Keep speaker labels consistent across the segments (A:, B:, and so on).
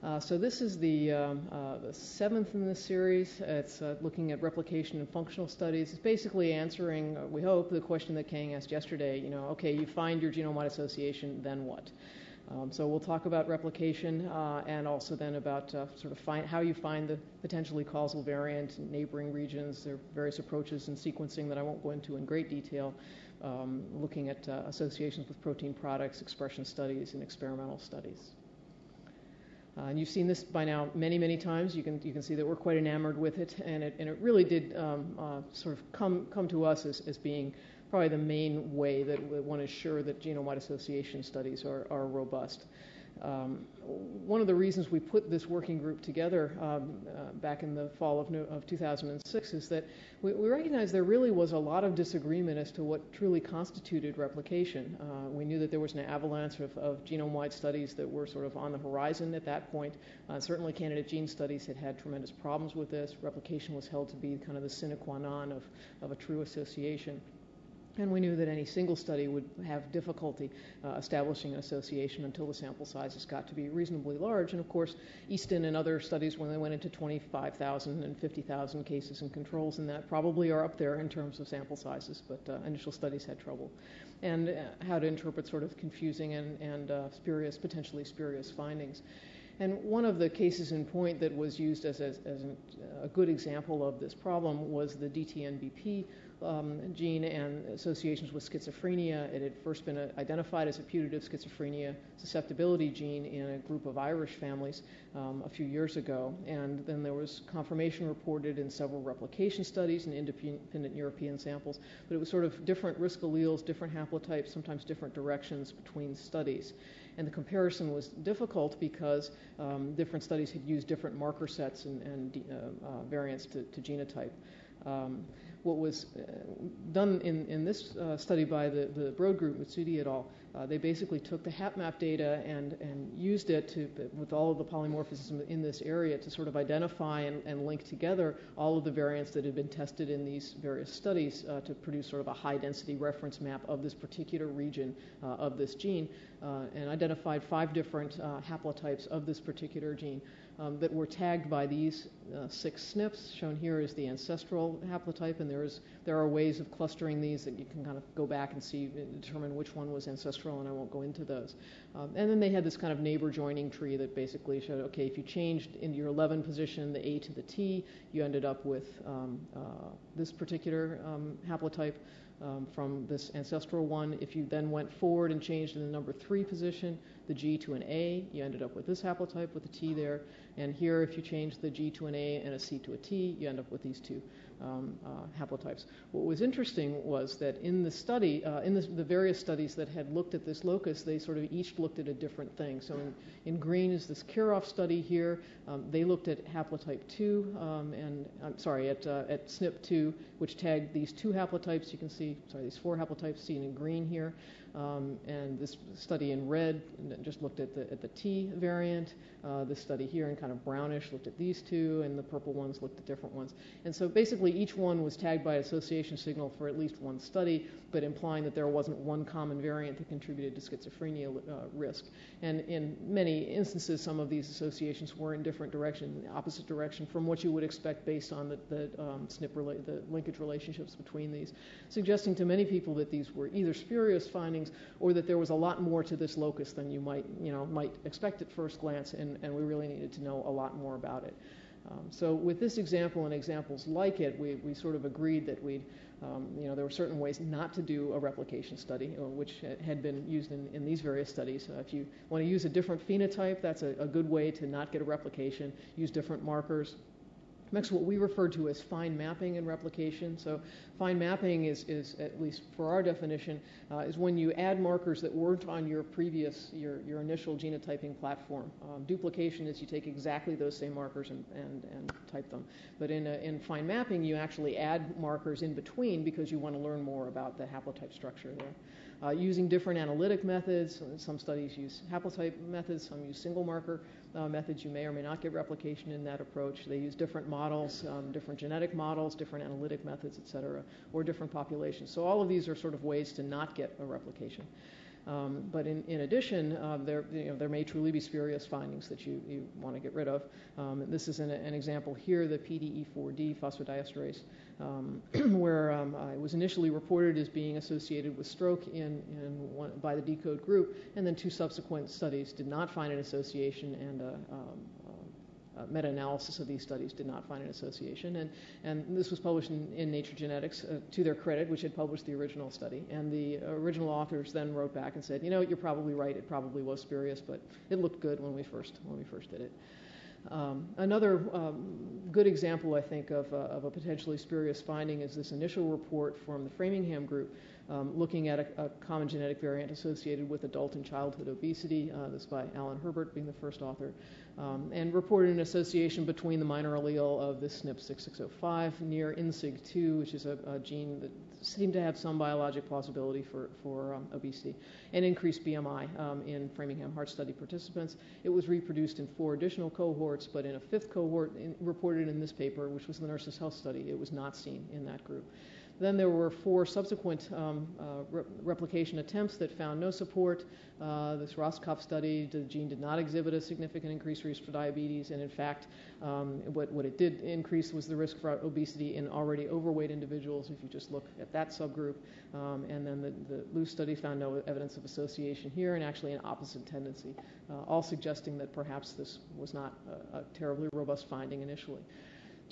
A: Uh, so this is the, um, uh, the seventh in this series. It's uh, looking at replication and functional studies. It's basically answering, uh, we hope, the question that Kang asked yesterday. You know, okay, you find your genome-wide association, then what? Um, so we'll talk about replication uh, and also then about sort of find, how you find the potentially causal variant in neighboring regions. There are various approaches in sequencing that I won't go into in great detail, um, looking at associations with protein products, expression studies, and experimental studies. Uh, and you've seen this by now many, many times. You can, you can see that we're quite enamored with it, and it, and it really did um, uh, sort of come, come to us as, as being probably the main way that one is sure that genome-wide association studies are, are robust. Um, one of the reasons we put this working group together um, uh, back in the fall of, of 2006 is that we, we recognized there really was a lot of disagreement as to what truly constituted replication. Uh, we knew that there was an avalanche of, of genome-wide studies that were sort of on the horizon at that point. Uh, certainly, candidate gene studies had had tremendous problems with this. Replication was held to be kind of the sine qua non of, of a true association. And we knew that any single study would have difficulty uh, establishing an association until the sample sizes got to be reasonably large. And of course, Easton and other studies, when they went into 25,000 and 50,000 cases and controls, and that probably are up there in terms of sample sizes, but uh, initial studies had trouble. And uh, how to interpret sort of confusing and, and uh, spurious, potentially spurious findings. And one of the cases in point that was used as, as, as an, a good example of this problem was the DTNBP um, gene and associations with schizophrenia. It had first been uh, identified as a putative schizophrenia susceptibility gene in a group of Irish families um, a few years ago. And then there was confirmation reported in several replication studies and independent European samples. But it was sort of different risk alleles, different haplotypes, sometimes different directions between studies. And the comparison was difficult because um, different studies had used different marker sets and, and uh, uh, variants to, to genotype. Um, what was uh, done in, in this uh, study by the, the Broad group, Mutsuddi et al., uh, they basically took the HapMap data and, and used it to, with all of the polymorphism in this area to sort of identify and, and link together all of the variants that had been tested in these various studies to produce sort of a high density reference map of this particular region of this gene and identified five different haplotypes of this particular gene um, that were tagged by these uh, six SNPs. Shown here is the ancestral haplotype, and there, is, there are ways of clustering these that you can kind of go back and see, and determine which one was ancestral, and I won't go into those. Um, and then they had this kind of neighbor joining tree that basically showed, okay, if you changed in your 11 position the A to the T, you ended up with um, uh, this particular um, haplotype um, from this ancestral one. If you then went forward and changed in the number three position, the G to an A, you ended up with this haplotype with a T there. And here, if you change the G to an A and a C to a T, you end up with these two um, uh, haplotypes. What was interesting was that in the study, uh, in the various studies that had looked at this locus, they sort of each looked at a different thing. So in, in green is this Kirov study here. Um, they looked at haplotype 2, um, and I'm sorry, at, uh, at SNP2, which tagged these two haplotypes. You can see, sorry, these four haplotypes seen in green here. Um, and this study in red just looked at the, at the T variant. Uh, this study here in kind of brownish looked at these two, and the purple ones looked at different ones. And so basically, each one was tagged by association signal for at least one study, but implying that there wasn't one common variant that contributed to schizophrenia uh, risk. And in many instances, some of these associations were in different direction, the opposite direction from what you would expect based on the, the um, SNP rela- the linkage relationships between these, suggesting to many people that these were either spurious findings or that there was a lot more to this locus than you might, you know, might expect at first glance, and, and we really needed to know a lot more about it. Um, so with this example and examples like it, we, we sort of agreed that we'd, um, you know, there were certain ways not to do a replication study, uh, which had been used in, in these various studies. Uh, if you want to use a different phenotype, that's a, a good way to not get a replication. Use different markers. Next, what we refer to as fine mapping and replication. So fine mapping is, is at least for our definition, uh, is when you add markers that weren't on your previous, your, your initial genotyping platform. Um, duplication is you take exactly those same markers and, and, and type them. But in, a, in fine mapping, you actually add markers in between because you want to learn more about the haplotype structure there. Uh, using different analytic methods, some studies use haplotype methods, some use single marker uh, methods, you may or may not get replication in that approach. They use different models, um, different genetic models, different analytic methods, et cetera, or different populations. So all of these are sort of ways to not get a replication. Um, but in, in addition, uh, there, you know, there may truly be spurious findings that you, you want to get rid of. Um, this is an, an, example here, the PDE4D phosphodiesterase, um, where um, it was initially reported as being associated with stroke in, in one, by the deCODE group, and then two subsequent studies did not find an association, and uh, um, meta-analysis of these studies did not find an association. And, and this was published in, in Nature Genetics uh, to their credit, which had published the original study. And the original authors then wrote back and said, you know, you're probably right. It probably was spurious, but it looked good when we first when we first did it. Um, another um, good example, I think, of, uh, of, a potentially spurious finding is this initial report from the Framingham group um, looking at a, a, common genetic variant associated with adult and childhood obesity. Uh, this by Alan Herbert being the first author um, and reported an association between the minor allele of this SNP 6605 near INSIG2, which is a, a, gene that seemed to have some biologic plausibility for, for um, obesity, and increased BMI um, in Framingham Heart Study participants. It was reproduced in four additional cohorts, but in a fifth cohort in, reported in this paper, which was the Nurses' Health Study, it was not seen in that group. Then there were four subsequent um, uh, re- replication attempts that found no support. Uh, this Rosskopf study, the gene did not exhibit a significant increased risk for diabetes, and in fact, um, what, what it did increase was the risk for obesity in already overweight individuals, if you just look at that subgroup. Um, and then the, the Loos study found no evidence of association here, and actually an opposite tendency, uh, all suggesting that perhaps this was not a, a terribly robust finding initially.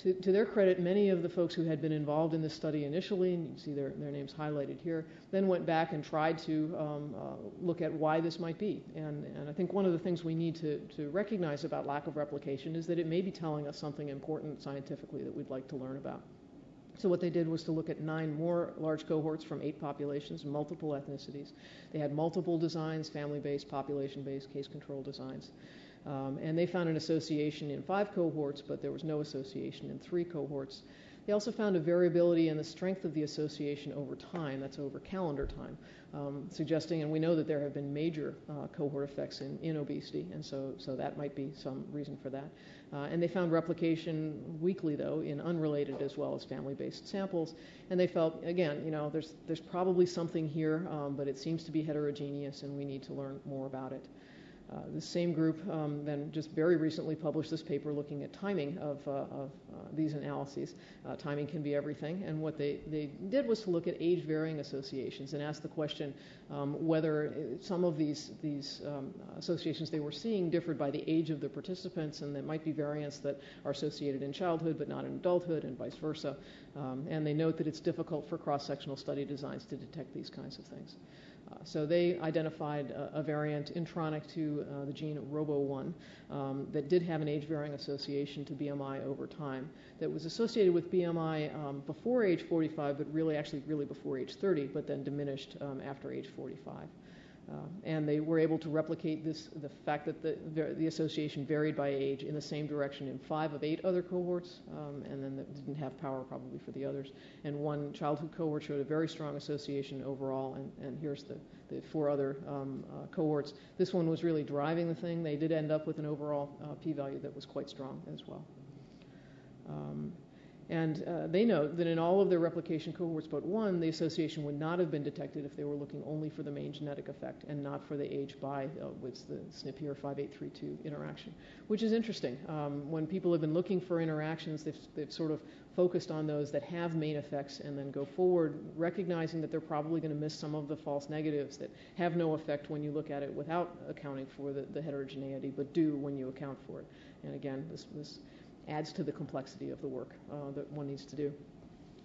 A: To, to, their credit, many of the folks who had been involved in this study initially, and you can see their, their names highlighted here, then went back and tried to um, uh, look at why this might be. And, and, I think one of the things we need to, to recognize about lack of replication is that it may be telling us something important scientifically that we'd like to learn about. So what they did was to look at nine more large cohorts from eight populations, multiple ethnicities. They had multiple designs, family-based, population-based, case-control designs. Um, and they found an association in five cohorts, but there was no association in three cohorts. They also found a variability in the strength of the association over time, that's over calendar time, um, suggesting, and we know that there have been major uh, cohort effects in, in obesity, and so, so that might be some reason for that. Uh, and they found replication weakly, though, in unrelated as well as family-based samples. And they felt, again, you know, there's, there's probably something here, um, but it seems to be heterogeneous, and we need to learn more about it. Uh, the same group um, then just very recently published this paper looking at timing of, uh, of uh, these analyses. Uh, timing can be everything, and what they, they did was to look at age varying associations and ask the question um, whether some of these, these um, associations they were seeing differed by the age of the participants, and there might be variants that are associated in childhood but not in adulthood, and vice versa. Um, and they note that it's difficult for cross sectional study designs to detect these kinds of things. Uh, so they identified a, a variant intronic to uh, the gene ROBO1 um, that did have an age-varying association to BMI over time that was associated with BMI um, before age 45, but really actually really before age 30, but then diminished um, after age 45. Uh, and they were able to replicate this, the fact that the, the association varied by age in the same direction in five of eight other cohorts, um, and then didn't have power probably for the others. And one childhood cohort showed a very strong association overall, and, and here's the, the four other um, uh, cohorts. This one was really driving the thing. They did end up with an overall uh, p-value that was quite strong as well. Um, and uh, they note that in all of their replication cohorts but one, the association would not have been detected if they were looking only for the main genetic effect and not for the age by, uh, with the SNP here 5832 interaction, which is interesting. Um, when people have been looking for interactions, they've, they've sort of focused on those that have main effects and then go forward, recognizing that they're probably going to miss some of the false negatives that have no effect when you look at it without accounting for the, the heterogeneity, but do when you account for it. And again, this, this adds to the complexity of the work uh, that one needs to do.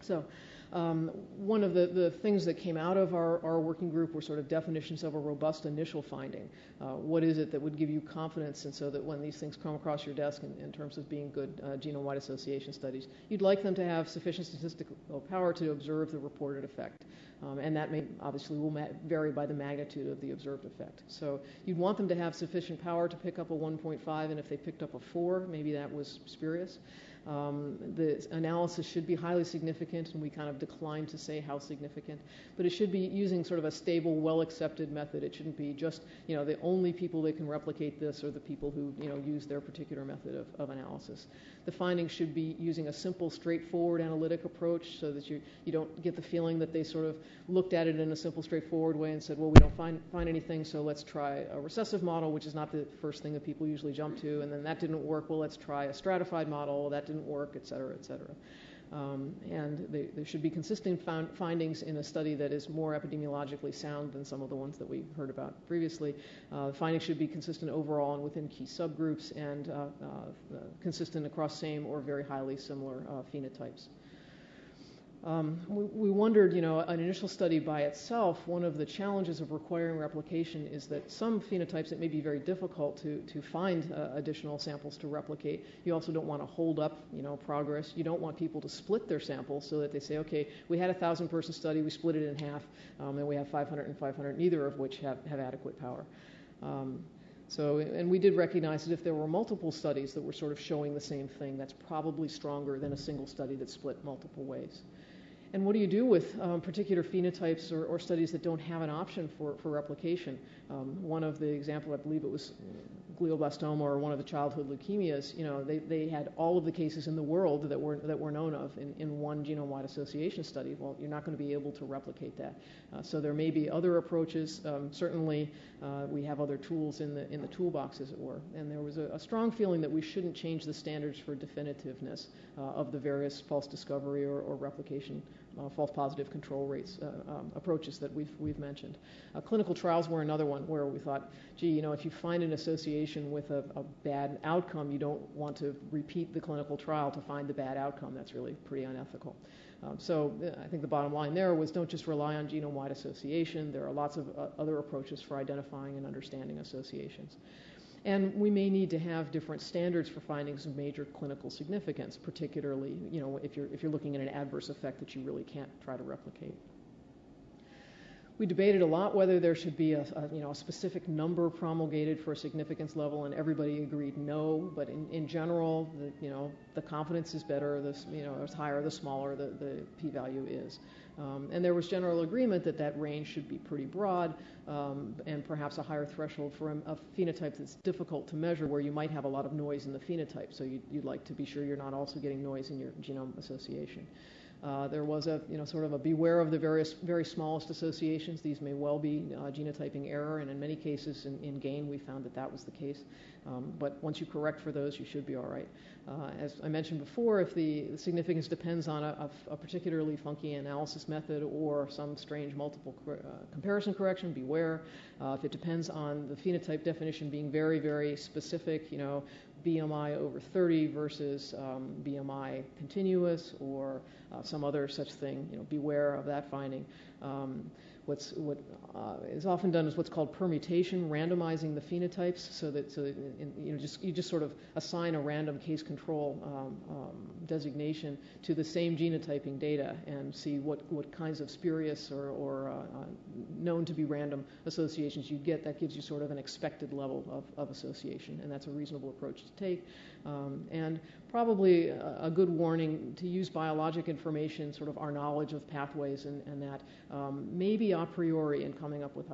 A: So um, one of the, the things that came out of our, our working group were sort of definitions of a robust initial finding. Uh, what is it that would give you confidence and so that when these things come across your desk in, in terms of being good uh, genome-wide association studies, you'd like them to have sufficient statistical power to observe the reported effect. Um, and that may obviously will vary by the magnitude of the observed effect. So you'd want them to have sufficient power to pick up a 1.5, and if they picked up a 4, maybe that was spurious. Um, the analysis should be highly significant, and we kind of decline to say how significant. But it should be using sort of a stable, well-accepted method. It shouldn't be just, you know, the only people that can replicate this are the people who, you know, use their particular method of, of analysis. The findings should be using a simple, straightforward analytic approach so that you, you don't get the feeling that they sort of looked at it in a simple, straightforward way and said, well, we don't find, find anything, so let's try a recessive model, which is not the first thing that people usually jump to, and then that didn't work, well, let's try a stratified model, that didn't work, et cetera, et cetera. Um, and they, there should be consistent found findings in a study that is more epidemiologically sound than some of the ones that we heard about previously. Uh, findings should be consistent overall and within key subgroups and uh, uh, consistent across same or very highly similar uh, phenotypes. Um, we, we, wondered, you know, an initial study by itself, one of the challenges of requiring replication is that some phenotypes it may be very difficult to, to find uh, additional samples to replicate. You also don't want to hold up, you know, progress. You don't want people to split their samples so that they say, okay, we had a thousand person study, we split it in half, um, and we have 500 and 500, neither of which have, have adequate power. Um, so, and we did recognize that if there were multiple studies that were sort of showing the same thing, that's probably stronger than a single study that split multiple ways. And what do you do with um, particular phenotypes or, or, studies that don't have an option for, for replication? Um, one of the example, I believe it was glioblastoma or one of the childhood leukemias, you know, they, they had all of the cases in the world that were, that were known of in, in one genome-wide association study. Well, you're not going to be able to replicate that. Uh, so there may be other approaches. Um, certainly, uh, we have other tools in the, in the toolbox, as it were. And there was a, a strong feeling that we shouldn't change the standards for definitiveness uh, of the various false discovery or, or replication uh, false positive control rates uh, um, approaches that we've, we've mentioned. Uh, clinical trials were another one where we thought, gee, you know, if you find an association with a, a, bad outcome, you don't want to repeat the clinical trial to find the bad outcome. That's really pretty unethical. Um, so I think the bottom line there was don't just rely on genome-wide association. There are lots of uh, other approaches for identifying and understanding associations. And we may need to have different standards for findings of major clinical significance, particularly, you know, if you're, if you're looking at an adverse effect that you really can't try to replicate. We debated a lot whether there should be a, a, you know, a specific number promulgated for a significance level, and everybody agreed no. But in, in general, the, you know, the confidence is better. The, you know, the higher, the smaller the, the p-value is. Um, and there was general agreement that that range should be pretty broad um, and perhaps a higher threshold for a, phenotype that's difficult to measure where you might have a lot of noise in the phenotype. So you'd like to be sure you're not also getting noise in your genome association. Uh, there was a, you know, sort of a beware of the various, very smallest associations. These may well be uh, genotyping error, and in many cases in, in, GAIN we found that that was the case. Um, but once you correct for those, you should be all right. Uh, as I mentioned before, if the, the significance depends on a, a, particularly funky analysis method or some strange multiple cor- uh, comparison correction, beware. Uh, if it depends on the phenotype definition being very, very specific, you know, BMI over 30 versus um, BMI continuous or uh, some other such thing. You know, beware of that finding. Um, what's what uh, is often done is what's called permutation, randomizing the phenotypes, so that so that in, you know just you just sort of assign a random case control um, um, designation to the same genotyping data and see what what kinds of spurious or, or uh, uh, known to be random associations you get. That gives you sort of an expected level of, of association, and that's a reasonable approach to take. Um, and probably a, good warning to use biologic information, sort of our knowledge of pathways and, and that, um, maybe a priori in coming up with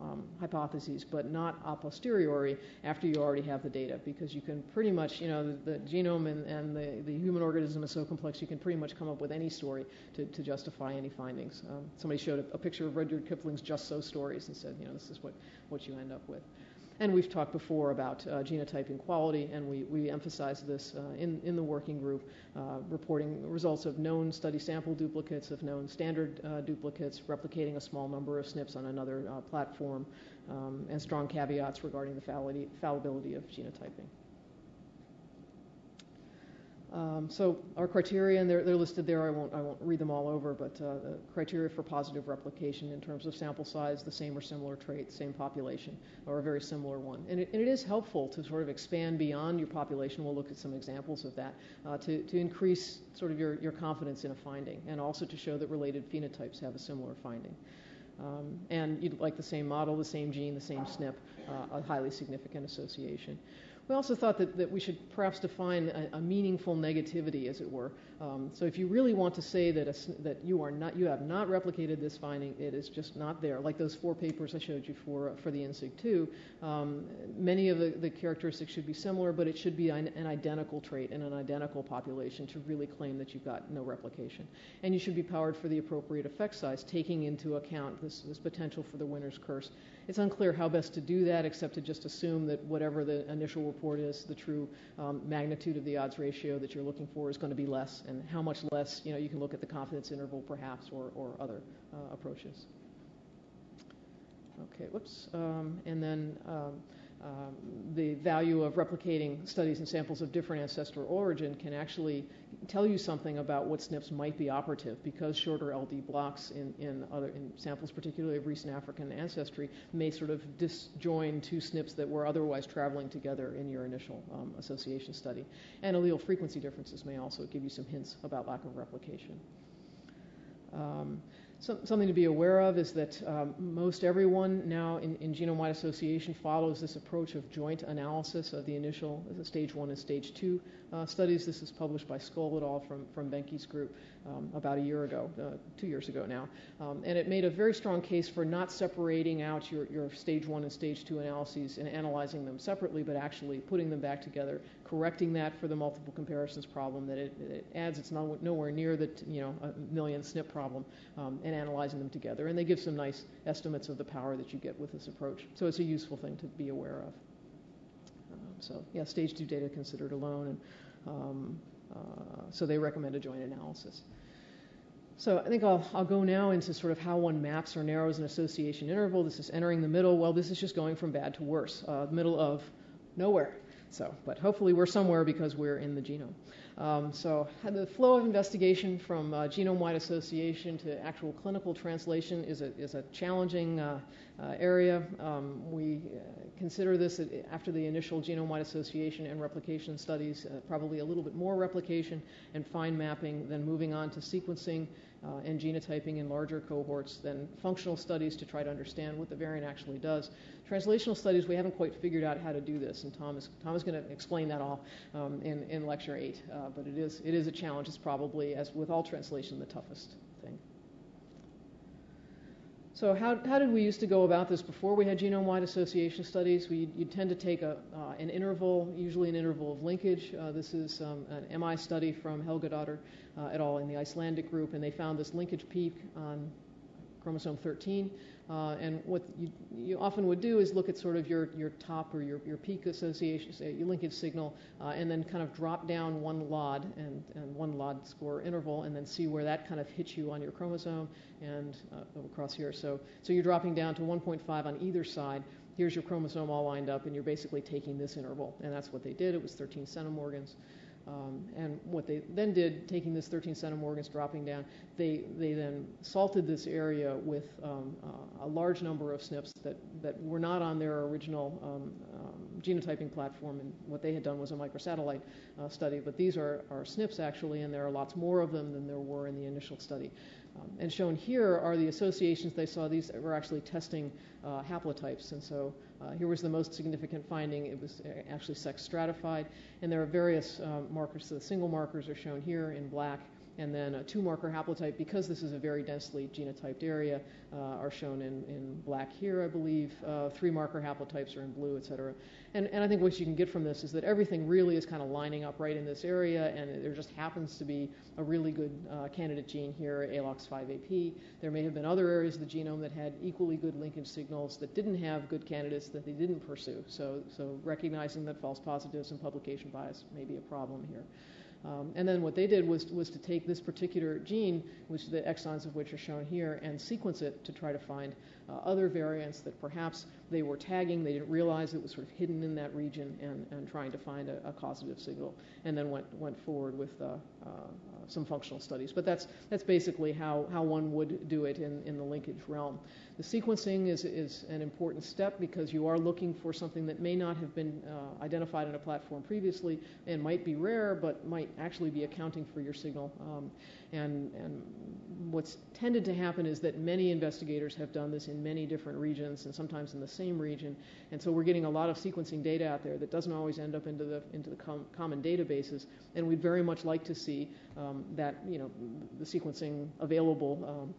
A: um, hypotheses, but not a posteriori after you already have the data, because you can pretty much, you know, the, the genome and, and the, the, human organism is so complex, you can pretty much come up with any story to, to justify any findings. Um, somebody showed a, a, picture of Rudyard Kipling's Just So stories and said, you know, this is what, what you end up with. And we've talked before about uh, genotyping quality, and we, we emphasize this uh, in, in the working group, uh, reporting results of known study sample duplicates, of known standard uh, duplicates, replicating a small number of SNPs on another uh, platform, um, and strong caveats regarding the fallibility of genotyping. Um, so our criteria, and they're, they're, listed there. I won't, I won't read them all over, but uh, the criteria for positive replication in terms of sample size, the same or similar trait, same population, or a very similar one. And it, and it is helpful to sort of expand beyond your population. We'll look at some examples of that uh, to, to increase sort of your, your confidence in a finding, and also to show that related phenotypes have a similar finding. Um, and you'd like the same model, the same gene, the same SNP, uh, a highly significant association. We also thought that, that we should perhaps define a, a meaningful negativity, as it were. Um, so if you really want to say that, a, that you, are not, you have not replicated this finding, it is just not there. Like those four papers I showed you for, for the INSIG2, um, many of the, the, characteristics should be similar, but it should be an, an identical trait in an identical population to really claim that you've got no replication. And you should be powered for the appropriate effect size, taking into account this, this potential for the winner's curse. It's unclear how best to do that, except to just assume that whatever the initial report is, the true um, magnitude of the odds ratio that you're looking for is going to be less, and how much less, you know, you can look at the confidence interval perhaps, or, or other uh, approaches. Okay, whoops. Um, and then um, the value of replicating studies and samples of different ancestral origin can actually tell you something about what SNPs might be operative because shorter LD blocks in, in other in samples, particularly of recent African ancestry, may sort of disjoin two SNPs that were otherwise traveling together in your initial um, association study. And allele frequency differences may also give you some hints about lack of replication. Um, so, something to be aware of is that um, most everyone now in, in genome-wide association follows this approach of joint analysis of the initial the stage one and stage two studies. This is published by Skol et al. from, from Boehnke's group um, about a year ago, uh, two years ago now. Um, and it made a very strong case for not separating out your, your stage one and stage two analyses and analyzing them separately, but actually putting them back together, correcting that for the multiple comparisons problem that it, it adds. It's not, nowhere near the you know a million SNP problem, um, and analyzing them together. And they give some nice estimates of the power that you get with this approach. So it's a useful thing to be aware of. So yeah, stage two data considered alone, and um, uh, so they recommend a joint analysis. So I think I'll, I'll go now into sort of how one maps or narrows an association interval. This is entering the middle. Well, this is just going from bad to worse, uh, middle of nowhere. So, but hopefully we're somewhere because we're in the genome. Um, so the flow of investigation from uh, genome-wide association to actual clinical translation is a, is a challenging uh, uh, area. Um, we uh, consider this after the initial genome-wide association and replication studies, uh, probably a little bit more replication and fine mapping than moving on to sequencing uh, and genotyping in larger cohorts than functional studies to try to understand what the variant actually does. Translational studies, we haven't quite figured out how to do this, and Tom is, Tom is going to explain that all um, in, in lecture eight. Uh, but it is, it is a challenge. It's probably, as with all translation, the toughest. So how, how did we used to go about this before we had genome-wide association studies? We, you'd tend to take a, uh, an interval, usually an interval of linkage. Uh, this is um, an MI study from Helgadottir uh, et al. in the Icelandic group, and they found this linkage peak on chromosome 13. Uh, and what you, you, often would do is look at sort of your, your top or your, your peak association, say your linkage signal, uh, and then kind of drop down one LOD and, and one LOD score interval, and then see where that kind of hits you on your chromosome and uh, across here. So, so you're dropping down to 1.5 on either side. Here's your chromosome all lined up, and you're basically taking this interval. And that's what they did. It was 13 centimorgans. Um, and what they then did, taking this 13 centimorgans, dropping down, they, they then salted this area with um, uh, a large number of SNPs that, that were not on their original um, um genotyping platform. And what they had done was a microsatellite uh, study. But these are, are SNPs actually, and there are lots more of them than there were in the initial study. Um, and shown here are the associations they saw. These were actually testing uh, haplotypes. And so uh, here was the most significant finding. It was uh, actually sex stratified. And there are various uh, markers. So the single markers are shown here in black and then a two marker haplotype, because this is a very densely genotyped area, uh, are shown in, in black here, I believe. Uh, three marker haplotypes are in blue, et cetera. And, and I think what you can get from this is that everything really is kind of lining up right in this area, and there just happens to be a really good uh, candidate gene here, ALOX5AP. There may have been other areas of the genome that had equally good linkage signals that didn't have good candidates that they didn't pursue. So, so recognizing that false positives and publication bias may be a problem here. Um, and then what they did was, was to take this particular gene, which the exons of which are shown here, and sequence it to try to find uh, other variants that perhaps they were tagging, they didn't realize it was sort of hidden in that region, and, and trying to find a, a causative signal, and then went, went forward with uh, uh, some functional studies. But that's, that's basically how, how one would do it in, in the linkage realm. The sequencing is, is an important step because you are looking for something that may not have been uh, identified in a platform previously and might be rare, but might actually be accounting for your signal. Um, and, and what's tended to happen is that many investigators have done this in many different regions and sometimes in the same region. And so we're getting a lot of sequencing data out there that doesn't always end up into the, into the com common databases. And we'd very much like to see um, that, you know, the sequencing available um,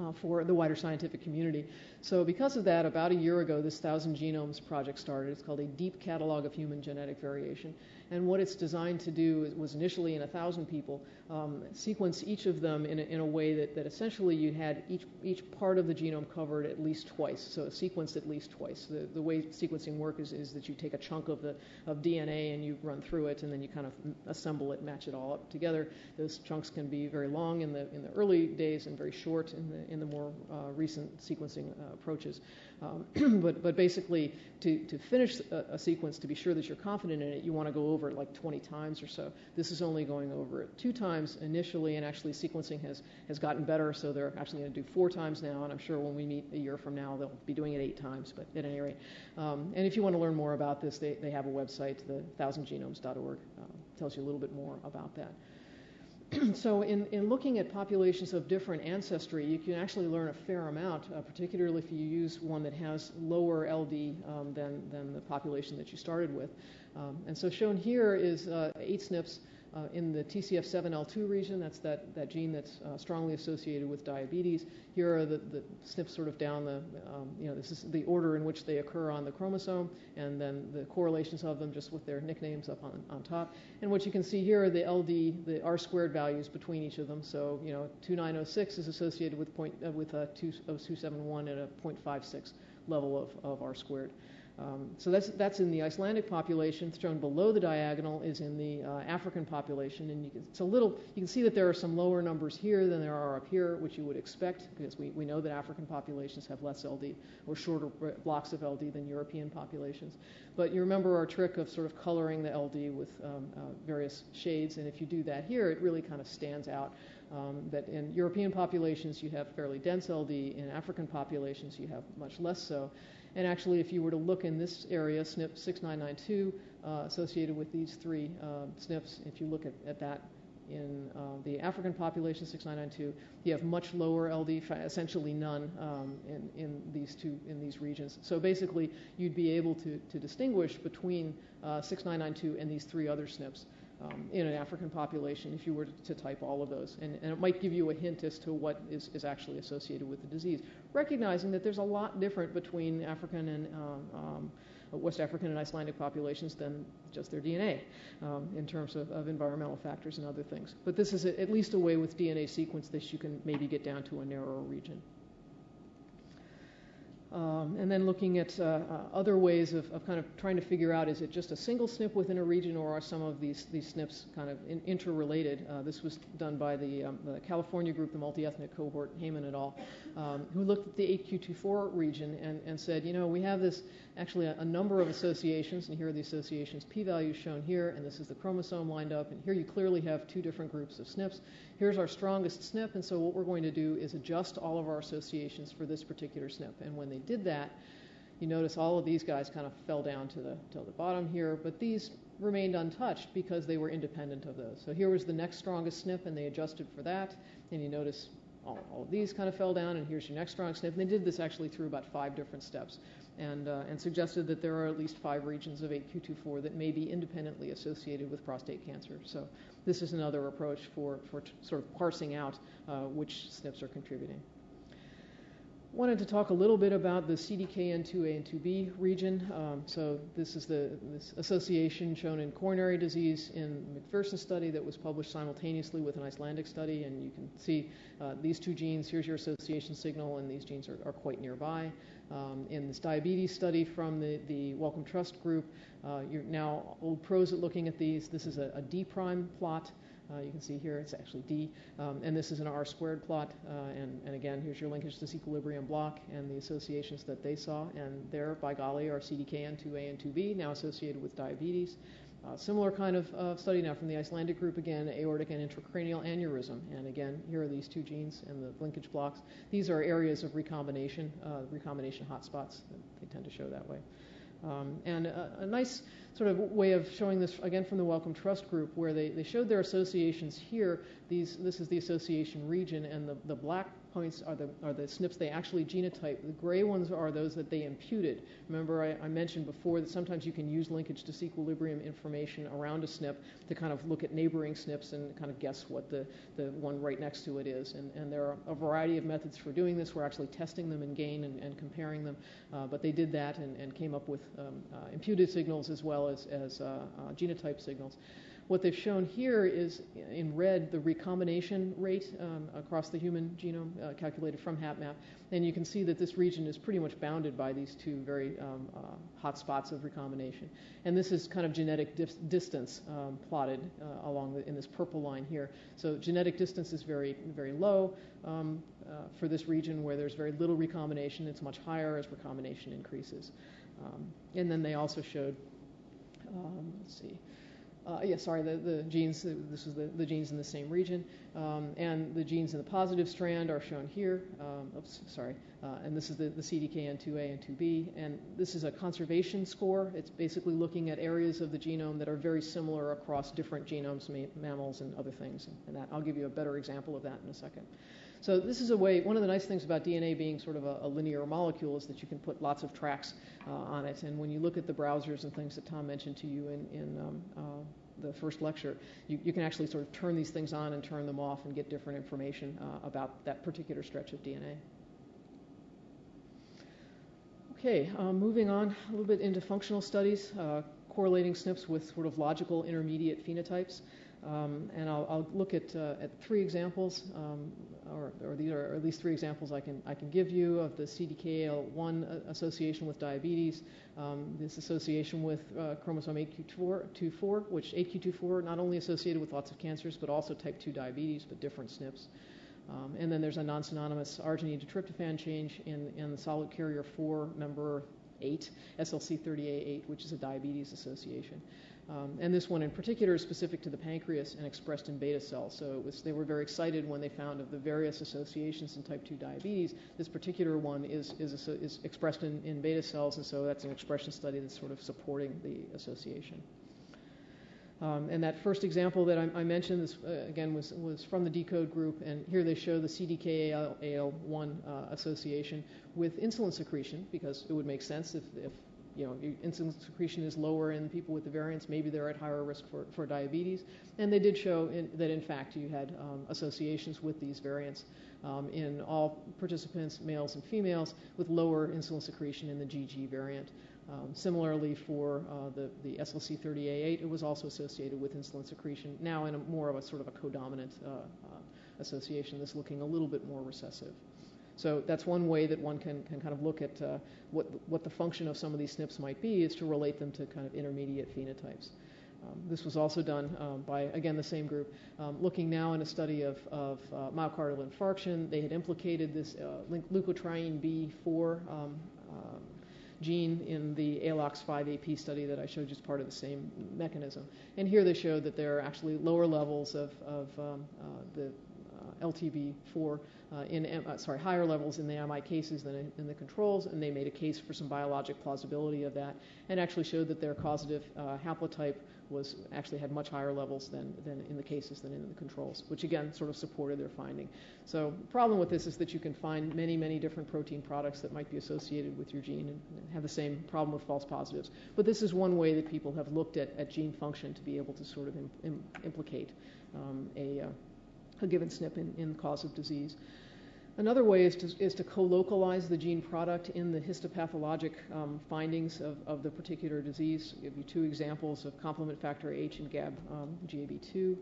A: uh, for the wider scientific community. So because of that, about a year ago, this Thousand Genomes project started. It's called a Deep Catalog of Human Genetic Variation. And what it's designed to do was initially in thousand people, um, sequence each of them in a, in a way that, that essentially you had each, each part of the genome covered at least twice, so sequenced at least twice. The, the way sequencing works is, is that you take a chunk of, the, of DNA and you run through it, and then you kind of assemble it, match it all up together. Those chunks can be very long in the, in the early days and very short in the, in the more uh, recent sequencing uh, approaches. Um, but, but basically, to, to finish a, a, sequence, to be sure that you're confident in it, you want to go over it like 20 times or so. This is only going over it two times initially, and actually sequencing has, has gotten better, so they're actually going to do four times now, and I'm sure when we meet a year from now, they'll be doing it eight times, but at any rate. Um, and if you want to learn more about this, they, they have a website, the thousandgenomes.org, uh, tells you a little bit more about that. so in, in looking at populations of different ancestry, you can actually learn a fair amount, uh, particularly if you use one that has lower LD um, than, than the population that you started with. Um, and so shown here is uh, eight SNPs uh, in the TCF7L2 region. That's that, that gene that's uh, strongly associated with diabetes. Here are the, the SNPs sort of down the, um, you know, this is the order in which they occur on the chromosome, and then the correlations of them just with their nicknames up on, on top. And what you can see here are the LD, the R squared values between each of them. So, you know, 2906 is associated with, point, uh, with 20271 at a 0.56 level of, of R squared. Um, so that's, that's in the Icelandic population. Shown below the diagonal is in the uh, African population. And you can, it's a little, you can see that there are some lower numbers here than there are up here, which you would expect because we, we know that African populations have less LD or shorter blocks of LD than European populations. But you remember our trick of sort of coloring the LD with um, uh, various shades. And if you do that here, it really kind of stands out. Um, that in European populations you have fairly dense LD, in African populations you have much less so. And actually, if you were to look in this area, SNP 6992, uh, associated with these three uh, SNPs, if you look at, at that in uh, the African population, 6992, you have much lower LD, essentially none um, in, in these two in these regions. So basically, you'd be able to, to distinguish between uh, 6992 and these three other SNPs in an African population if you were to type all of those. And, and, it might give you a hint as to what is, is actually associated with the disease. Recognizing that there's a lot different between African and uh, um, West African and Icelandic populations than just their DNA um, in terms of, of, environmental factors and other things. But this is a, at least a way with DNA sequence that you can maybe get down to a narrower region. Um, and then looking at uh, uh, other ways of, of, kind of trying to figure out is it just a single SNP within a region or are some of these, these SNPs kind of in, interrelated? Uh, this was done by the, um, the, California group, the multi-ethnic cohort, Haiman et al., um, who looked at the 8q24 region and, and said, you know, we have this actually a, a, number of associations, and here are the associations p-values shown here, and this is the chromosome lined up, and here you clearly have two different groups of SNPs. Here's our strongest SNP, and so what we're going to do is adjust all of our associations for this particular SNP. And when they did that, you notice all of these guys kind of fell down to the, to the bottom here, but these remained untouched because they were independent of those. So here was the next strongest SNP, and they adjusted for that, and you notice all, all, of these kind of fell down, and here's your next strong SNP. And they did this actually through about five different steps and, uh, and suggested that there are at least five regions of 8q24 that may be independently associated with prostate cancer. So this is another approach for, for t- sort of parsing out uh, which SNPs are contributing. Wanted to talk a little bit about the CDKN2A and 2B region. Um, so this is the this association shown in coronary disease in McPherson study that was published simultaneously with an Icelandic study, and you can see uh, these two genes. Here's your association signal, and these genes are, are quite nearby. Um, in this diabetes study from the, the Wellcome Trust group, uh, you're now old pros at looking at these. This is a, a D prime plot. Uh, you can see here it's actually D, um, and this is an R squared plot. Uh, and, and again, here's your linkage to this equilibrium block and the associations that they saw. And there, by golly, are CDKN2A and 2B, now associated with diabetes. Uh, similar kind of uh, study now from the Icelandic group again, aortic and intracranial aneurysm. And again, here are these two genes and the linkage blocks. These are areas of recombination, uh, recombination hotspots. They tend to show that way. Um, and a, a, nice sort of way of showing this, again, from the Wellcome Trust Group, where they, they showed their associations here. These, this is the association region, and the, the black points are the, are the SNPs they actually genotype. The gray ones are those that they imputed. Remember, I, I, mentioned before that sometimes you can use linkage disequilibrium information around a SNP to kind of look at neighboring SNPs and kind of guess what the, the one right next to it is. And, and there are a variety of methods for doing this. We're actually testing them in GAIN and, and comparing them. Uh, but they did that and, and came up with um, uh, imputed signals as well as, as uh, uh genotype signals. What they've shown here is in red the recombination rate um, across the human genome uh, calculated from HapMap. And you can see that this region is pretty much bounded by these two very um, uh, hot spots of recombination. And this is kind of genetic distance um, plotted uh, along the, in this purple line here. So genetic distance is very, very low um, uh, for this region where there's very little recombination. It's much higher as recombination increases. Um, and then they also showed, um, let's see, uh, yeah, sorry, the, the genes, this is the, the genes in the same region. Um, and the genes in the positive strand are shown here. Um, oops, sorry. Uh, and this is the, the CDKN2A and 2B. And this is a conservation score. It's basically looking at areas of the genome that are very similar across different genomes, ma- mammals and other things. And that, I'll give you a better example of that in a second. So this is a way, one of the nice things about DNA being sort of a, a linear molecule is that you can put lots of tracks uh, on it. And when you look at the browsers and things that Tom mentioned to you in, in um, uh, the first lecture, you, you, can actually sort of turn these things on and turn them off and get different information uh, about that particular stretch of DNA. Okay, um, moving on a little bit into functional studies, uh, correlating SNPs with sort of logical intermediate phenotypes. Um, and I'll, I'll, look at, uh, at three examples, um, or, or, these are at least three examples I can, I can give you of the CDKAL1 association with diabetes, um, this association with uh, chromosome 8q24, which 8q24 not only associated with lots of cancers, but also type 2 diabetes, but different SNPs. Um, and then there's a non-synonymous arginine to tryptophan change in, in the solute carrier 4 member 8, SLC30A8, which is a diabetes association. Um, and this one in particular is specific to the pancreas and expressed in beta cells. So was, they were very excited when they found of the various associations in type 2 diabetes. This particular one is, is, is expressed in, in beta cells, and so that's an expression study that's sort of supporting the association. Um, and that first example that I, I mentioned, this, uh, again, was, was from the deCODE group, and here they show the CDKAL1 uh, association with insulin secretion, because it would make sense if, if you know, insulin secretion is lower in people with the variants, maybe they're at higher risk for, for diabetes. And they did show in, that, in fact, you had um, associations with these variants um, in all participants, males and females, with lower insulin secretion in the GG variant. Um, similarly, for uh, the, the SLC30A8, it was also associated with insulin secretion, now in a more of a sort of a codominant uh, uh, association that's looking a little bit more recessive. So that's one way that one can, can kind of look at uh, what, what the function of some of these SNPs might be is to relate them to kind of intermediate phenotypes. Um, this was also done um, by, again, the same group. Um, looking now in a study of, of uh, myocardial infarction, they had implicated this uh, leukotriene B4 um, um, gene in the ALOX5AP study that I showed as part of the same mechanism. And here they showed that there are actually lower levels of, of um, uh, the uh, LTB4 uh, in, uh, sorry, higher levels in the MI cases than in, in, the controls, and they made a case for some biologic plausibility of that, and actually showed that their causative uh, haplotype was actually had much higher levels than, than in the cases than in the controls, which again sort of supported their finding. So the problem with this is that you can find many, many different protein products that might be associated with your gene and, and have the same problem with false positives. But this is one way that people have looked at, at gene function to be able to sort of Im, Im, implicate um, a, uh, a given SNP in, in the cause of disease. Another way is to, is to co-localize the gene product in the histopathologic um, findings of, of the particular disease. I'll give you two examples of complement factor H and GAB um, GAB2.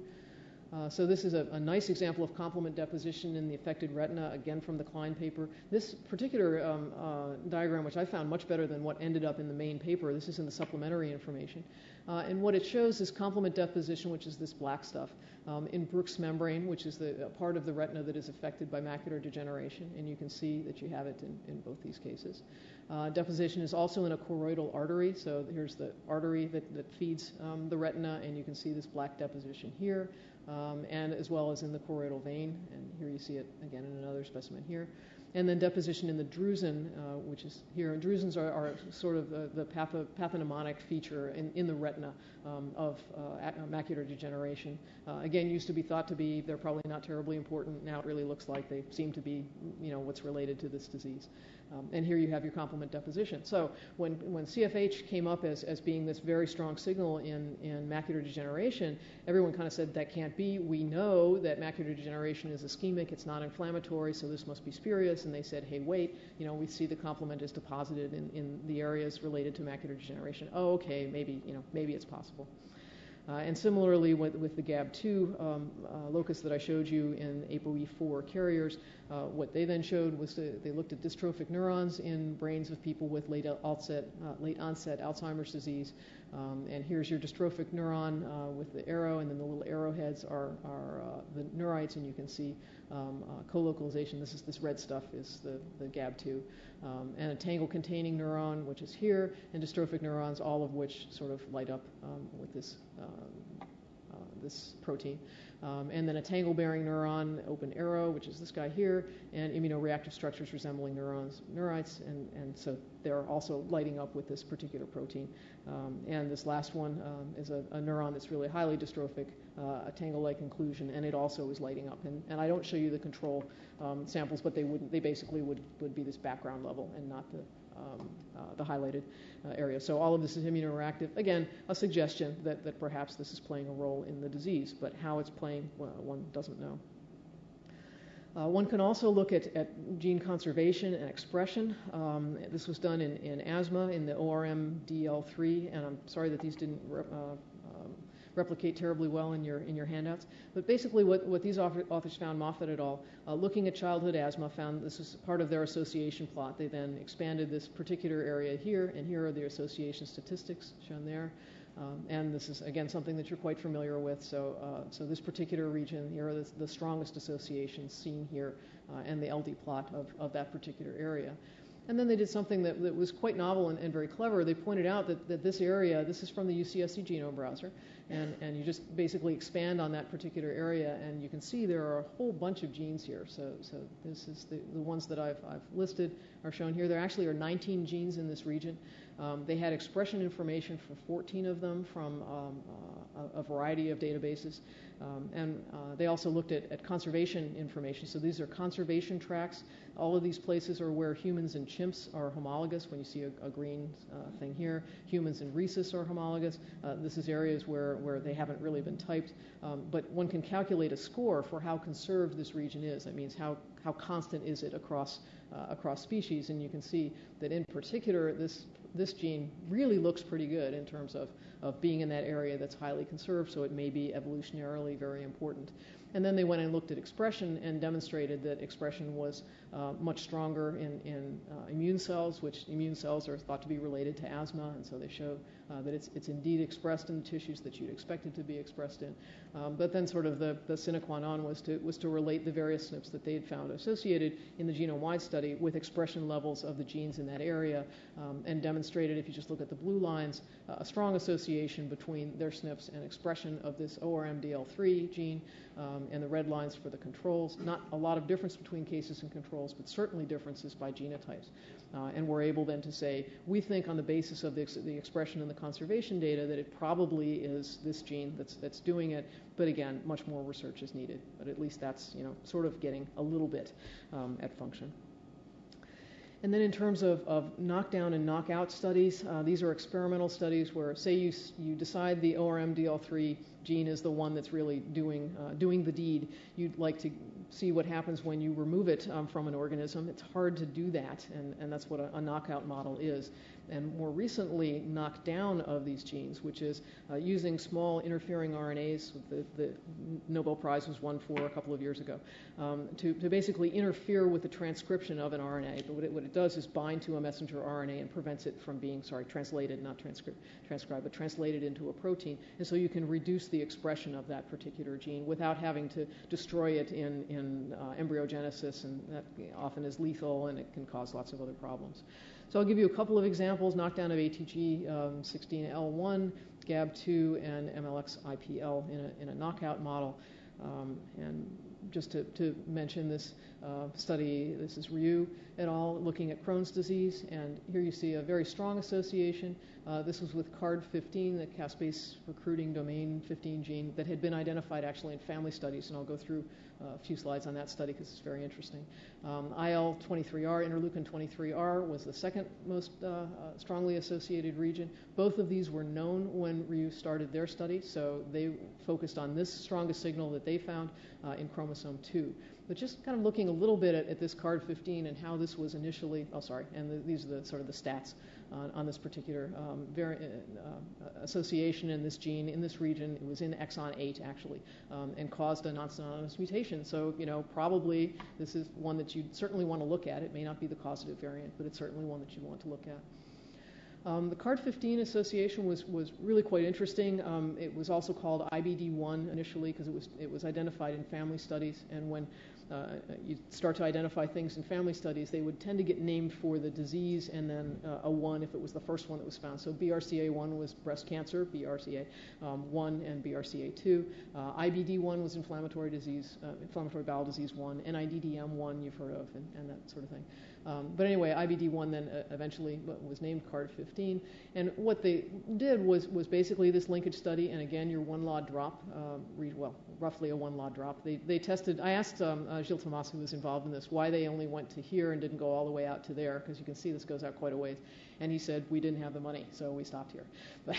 A: Uh, so this is a, a, nice example of complement deposition in the affected retina, again from the Klein paper. This particular um, uh, diagram, which I found much better than what ended up in the main paper, this is in the supplementary information. Uh, and what it shows is complement deposition, which is this black stuff, um, in Bruch's membrane, which is the part of the retina that is affected by macular degeneration. And you can see that you have it in, in both these cases. Uh, deposition is also in a choroidal artery. So here's the artery that, that feeds um, the retina, and you can see this black deposition here um, and as well as in the choroidal vein. And here you see it again in another specimen here. and then deposition in the drusen, uh, which is here. And drusens are, are sort of the, the patho, pathognomonic feature in, in the retina um, of uh, macular degeneration. Uh, again, used to be thought to be they're probably not terribly important. Now it really looks like they seem to be, you know, what's related to this disease. Um, and here you have your complement deposition. So when, when CFH came up as, as being this very strong signal in, in macular degeneration, everyone kind of said that can't be. We know that macular degeneration is ischemic, it's not inflammatory, so this must be spurious. And they said, hey, wait, you know, we see the complement is deposited in, in the areas related to macular degeneration. Oh, okay, maybe, you know, maybe it's possible. Uh, and similarly with, with the GAB2 um, uh, locus that I showed you in ApoE4 carriers, uh, what they then showed was to, they looked at dystrophic neurons in brains of people with late onset, uh, late onset Alzheimer's disease. Um, and here's your dystrophic neuron uh, with the arrow, and then the little arrowheads are, are uh, the neurites, and you can see um, co-localization. This is this red stuff is the, the GAB2. Um, and a tangle-containing neuron, which is here, and dystrophic neurons, all of which sort of light up um, with this, um, this protein um, and then a tangle-bearing neuron, open arrow, which is this guy here, and immunoreactive structures resembling neurons, neurites, and, and so they're also lighting up with this particular protein. Um, and this last one um, is a, a, neuron that's really highly dystrophic, uh, a tangle-like inclusion, and it also is lighting up. And, and I don't show you the control um, samples, but they would they basically would, would be this background level and not the um, uh, the highlighted uh, area. So all of this is immunoreactive. Again, a suggestion that, that perhaps this is playing a role in the disease, but how it's playing, well, one doesn't know. Uh, one can also look at, at, gene conservation and expression. Um, this was done in, in, asthma in the ORMDL3, and I'm sorry that these didn't uh, replicate terribly well in your, in your handouts. But basically, what, what these authors found, Moffatt et al., uh, looking at childhood asthma, found this is part of their association plot. They then expanded this particular area here, and here are the association statistics shown there. Um, and this is, again, something that you're quite familiar with. So, uh, so this particular region, here are the, the strongest associations seen here, uh, and the LD plot of, of that particular area. And then they did something that, that was quite novel and, and, very clever. They pointed out that, that this area, this is from the UCSC genome browser, and, and you just basically expand on that particular area, and you can see there are a whole bunch of genes here. So, so this is the, the ones that I've, I've listed are shown here. There actually are 19 genes in this region. Um, they had expression information for 14 of them from um, uh, a, variety of databases. Um, and uh, they also looked at, at, conservation information. So these are conservation tracks. All of these places are where humans and chimps are homologous. When you see a, a green uh, thing here, humans and rhesus are homologous. Uh, this is areas where, where they haven't really been typed. Um, but one can calculate a score for how conserved this region is. That means how, how constant is it across, Uh, across species. And you can see that in particular, this this gene really looks pretty good in terms of, of being in that area that's highly conserved, so it may be evolutionarily very important. And then they went and looked at expression and demonstrated that expression was uh, much stronger in, in uh, immune cells, which immune cells are thought to be related to asthma, and so they show uh, that it's, it's indeed expressed in the tissues that you'd expect it to be expressed in. Um, but then sort of the, the sine qua non was to, was to relate the various SNPs that they had found associated in the genome-wide study with expression levels of the genes in that area um, and demonstrated, if you just look at the blue lines, uh, a strong association between their SNPs and expression of this ORMDL3 gene um, and the red lines for the controls. Not a lot of difference between cases and controls, but certainly differences by genotypes. Uh, and we're able then to say, we think on the basis of the, ex- the expression and the conservation data that it probably is this gene that's, that's doing it. But again, much more research is needed. But at least that's, you know, sort of getting a little bit um, at function. And then in terms of, of knockdown and knockout studies, uh, these are experimental studies where, say, you, you decide the ORMDL3 gene is the one that's really doing, uh, doing the deed. You'd like to see what happens when you remove it um, from an organism. It's hard to do that, and, and that's what a, a knockout model is and more recently knockdown of these genes, which is uh, using small interfering RNAs. The, the, Nobel Prize was won for a couple of years ago um, to, to, basically interfere with the transcription of an RNA. But what it, what it, does is bind to a messenger RNA and prevents it from being, sorry, translated, not transcri- transcribed, but translated into a protein. And so you can reduce the expression of that particular gene without having to destroy it in, in uh, embryogenesis, and that often is lethal and it can cause lots of other problems. So I'll give you a couple of examples, knockdown of ATG um, 16L1, GAB2, and MLX-IPL in a, in a knockout model. Um, and just to, to mention this uh, study, this is Rioux et al. looking at Crohn's disease, and here you see a very strong association. Uh, this was with CARD15, the caspase recruiting domain 15 gene that had been identified actually in family studies, and I'll go through uh, a few slides on that study because it's very interesting. Um, IL-23R, interleukin 23R, was the second most uh, strongly associated region. Both of these were known when Rioux started their study, so they focused on this strongest signal that they found in chromosome 2. But just kind of looking a little bit at, at this CARD15 and how this was initially, oh sorry, and the, these are the sort of the stats on, on this particular um, vari- uh, uh, association in this gene in this region. It was in exon 8 actually, um, and caused a non-synonymous mutation. So you know probably this is one that you certainly want to look at. It may not be the causative variant, but it's certainly one that you want to look at. Um, the CARD15 association was, was really quite interesting. Um, it was also called IBD1 initially because it was, it was identified in family studies. And when uh, you start to identify things in family studies, they would tend to get named for the disease and then uh, a 1 if it was the first one that was found. So BRCA1 was breast cancer, BRCA1 um, and BRCA2. Uh, IBD1 was inflammatory disease, uh, inflammatory bowel disease 1, NIDDM1 you've heard of, and, and that sort of thing. Um, but anyway, IBD1 then uh, eventually was named CARD15. And what they did was, was basically this linkage study, and again, your one LOD drop, uh, well, roughly a one LOD drop. They, they tested, I asked um, uh, Gilles who was involved in this, why they only went to here and didn't go all the way out to there, because you can see this goes out quite a ways. And he said, we didn't have the money, so we stopped here. But,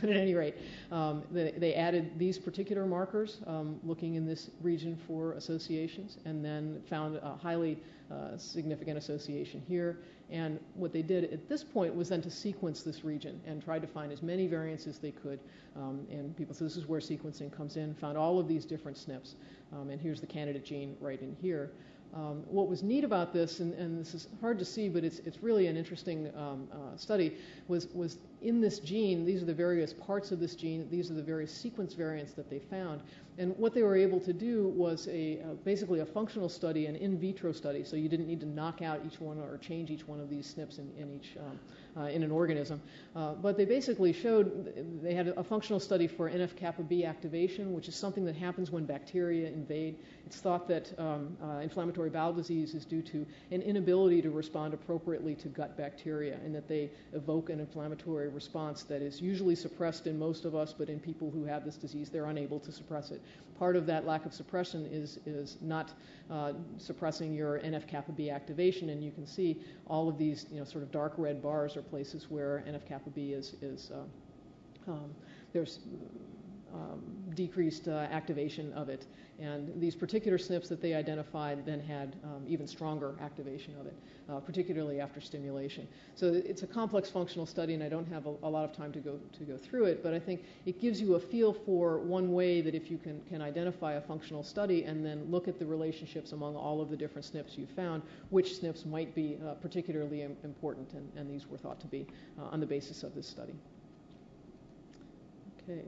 A: but at any rate, um, they, they, added these particular markers, um, looking in this region for associations, and then found a highly uh, significant association here. And what they did at this point was then to sequence this region and tried to find as many variants as they could. Um, and people, so this is where sequencing comes in, found all of these different SNPs. Um, and here's the candidate gene right in here. Um, what was neat about this, and, and, this is hard to see, but it's, it's really an interesting um, uh, study, was, was in this gene, these are the various parts of this gene, these are the various sequence variants that they found. And what they were able to do was a, uh, basically a functional study, an in vitro study, so you didn't need to knock out each one or change each one of these SNPs in, in each um, uh, in an organism. Uh, but they basically showed they had a functional study for NF kappa B activation, which is something that happens when bacteria invade. It's thought that um, uh, inflammatory bowel disease is due to an inability to respond appropriately to gut bacteria, and that they evoke an inflammatory response that is usually suppressed in most of us, but in people who have this disease, they're unable to suppress it. Part of that lack of suppression is, is not uh, suppressing your NF kappa B activation, and you can see all of these you know, sort of dark red bars are places where NF kappa B is, is uh, um, there's um, decreased uh, activation of it. And these particular SNPs that they identified then had um, even stronger activation of it, uh, particularly after stimulation. So it's a complex functional study, and I don't have a, a, lot of time to go to go through it. But I think it gives you a feel for one way that if you can can identify a functional study and then look at the relationships among all of the different SNPs you found, which SNPs might be uh, particularly important, and, and, these were thought to be uh, on the basis of this study. Okay.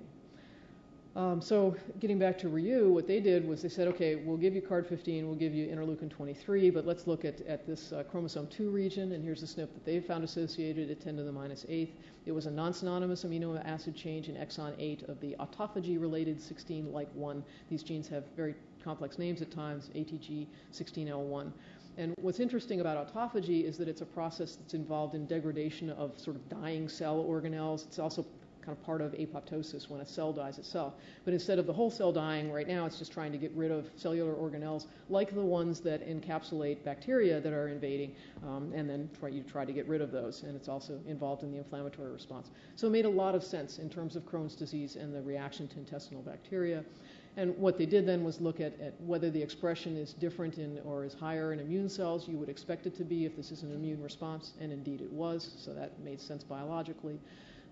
A: Um, so getting back to Rioux, what they did was they said, okay, we'll give you CARD15, we'll give you interleukin 23, but let's look at, at this uh, chromosome 2 region, and here's the SNP that they found associated at 10 to the minus 8th. It was a non-synonymous amino acid change in exon 8 of the autophagy-related 16-like 1. These genes have very complex names at times, ATG 16L1. And what's interesting about autophagy is that it's a process that's involved in degradation of sort of dying cell organelles. It's also kind of part of apoptosis when a cell dies itself. But instead of the whole cell dying right now, it's just trying to get rid of cellular organelles like the ones that encapsulate bacteria that are invading, um, and then try, you try to get rid of those. And it's also involved in the inflammatory response. So it made a lot of sense in terms of Crohn's disease and the reaction to intestinal bacteria. And what they did then was look at, at, whether the expression is different in or is higher in immune cells. You would expect it to be if this is an immune response, and indeed it was, so that made sense biologically.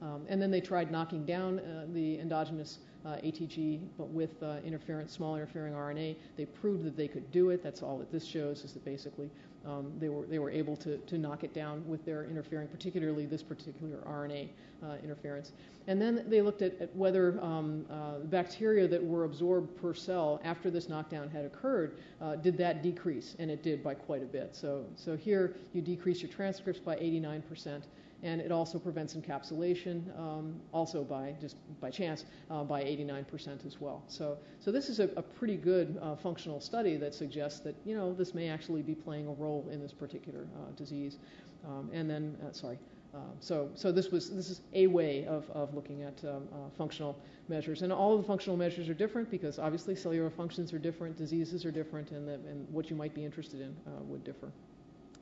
A: Um, and then they tried knocking down uh, the endogenous uh, ATG, but with uh, interference, small interfering RNA. They proved that they could do it. That's all that this shows is that basically um, they, were, they were able to, to knock it down with their interfering, particularly this particular RNA uh, interference. And then they looked at, at whether um, uh, bacteria that were absorbed per cell after this knockdown had occurred, uh, did that decrease? And it did by quite a bit. So, so here you decrease your transcripts by 89 percent and it also prevents encapsulation, um, also by just by chance, uh, by 89% as well. So, so this is a, a pretty good uh, functional study that suggests that you know this may actually be playing a role in this particular uh, disease. Um, and then, uh, sorry. Um, so, so this was this is a way of, of looking at um, uh, functional measures, and all of the functional measures are different because obviously cellular functions are different, diseases are different, and, the, and what you might be interested in uh, would differ.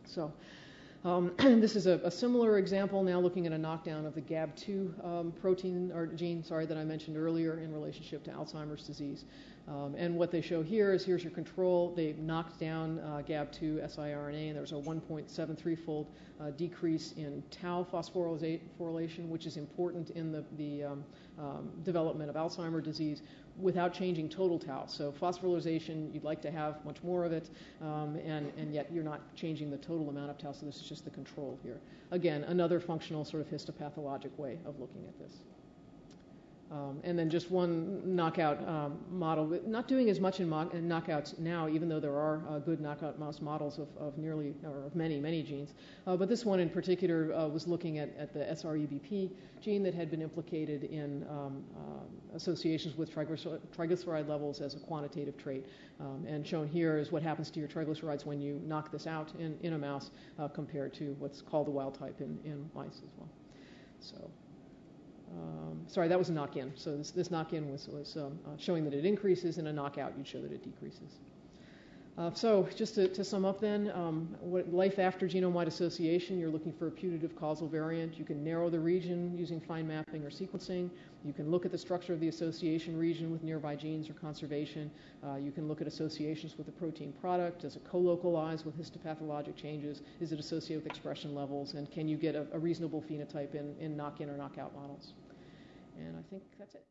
A: So. Um, this is a, a, similar example now looking at a knockdown of the GAB2 um, protein or gene, sorry, that I mentioned earlier in relationship to Alzheimer's disease. Um, and what they show here is here's your control. They knocked down uh, GAB2 siRNA, and there was a 1.73 fold uh, decrease in tau phosphorylation, which is important in the, the um, um, development of Alzheimer's disease without changing total tau. So phosphorylation, you'd like to have much more of it, um, and, and yet you're not changing the total amount of tau, so this is just the control here. Again, another functional sort of histopathologic way of looking at this. Um, and then just one knockout um, model, not doing as much in, mo- in, knockouts now, even though there are uh, good knockout mouse models of, of, nearly, or of many, many genes. Uh, but this one in particular uh, was looking at, at, the SREBP gene that had been implicated in um, uh, associations with triglycer- triglyceride levels as a quantitative trait. Um, and shown here is what happens to your triglycerides when you knock this out in, in a mouse uh, compared to what's called the wild type in, in mice as well. So. Um, sorry, that was a knock-in. So this, this knock-in was, was um, uh, showing that it increases, and a knockout you'd show that it decreases. Uh, so just to, to, sum up then, um, what, life after genome-wide association, you're looking for a putative causal variant. You can narrow the region using fine mapping or sequencing. You can look at the structure of the association region with nearby genes or conservation. Uh, you can look at associations with the protein product. Does it co-localize with histopathologic changes? Is it associated with expression levels? And can you get a, a reasonable phenotype in, in knock-in or knockout models? And I think that's it.